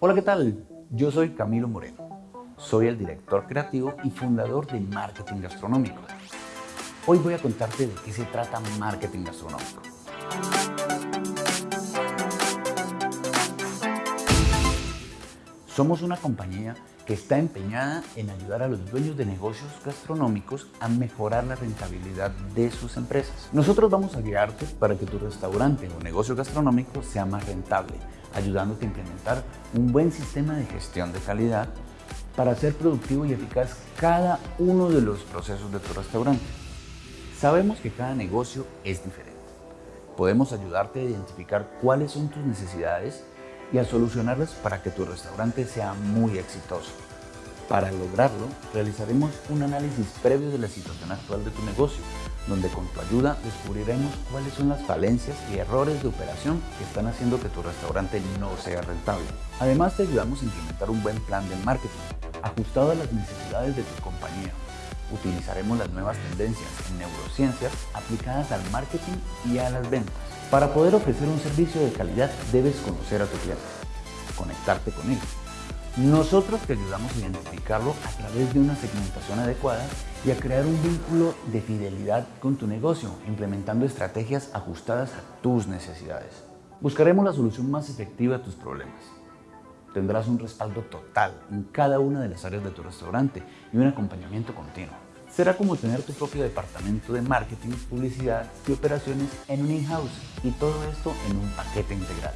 Hola, ¿qué tal? Yo soy Camilo Moreno. Soy el director creativo y fundador de Marketing Gastronómico. Hoy voy a contarte de qué se trata marketing gastronómico. Somos una compañía que está empeñada en ayudar a los dueños de negocios gastronómicos a mejorar la rentabilidad de sus empresas. Nosotros vamos a guiarte para que tu restaurante o negocio gastronómico sea más rentable, ayudándote a implementar un buen sistema de gestión de calidad para ser productivo y eficaz cada uno de los procesos de tu restaurante. Sabemos que cada negocio es diferente. Podemos ayudarte a identificar cuáles son tus necesidades y a solucionarlas para que tu restaurante sea muy exitoso. Para lograrlo, realizaremos un análisis previo de la situación actual de tu negocio, donde con tu ayuda descubriremos cuáles son las falencias y errores de operación que están haciendo que tu restaurante no sea rentable. Además, te ayudamos a implementar un buen plan de marketing, ajustado a las necesidades de tu compañía. Utilizaremos las nuevas tendencias en neurociencias aplicadas al marketing y a las ventas. Para poder ofrecer un servicio de calidad debes conocer a tu cliente, conectarte con él. Nosotros te ayudamos a identificarlo a través de una segmentación adecuada y a crear un vínculo de fidelidad con tu negocio, implementando estrategias ajustadas a tus necesidades. Buscaremos la solución más efectiva a tus problemas. Tendrás un respaldo total en cada una de las áreas de tu restaurante y un acompañamiento continuo. Será como tener tu propio departamento de marketing, publicidad y operaciones en un in-house y todo esto en un paquete integral.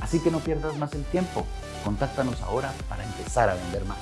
Así que no pierdas más el tiempo. Contáctanos ahora para empezar a vender más.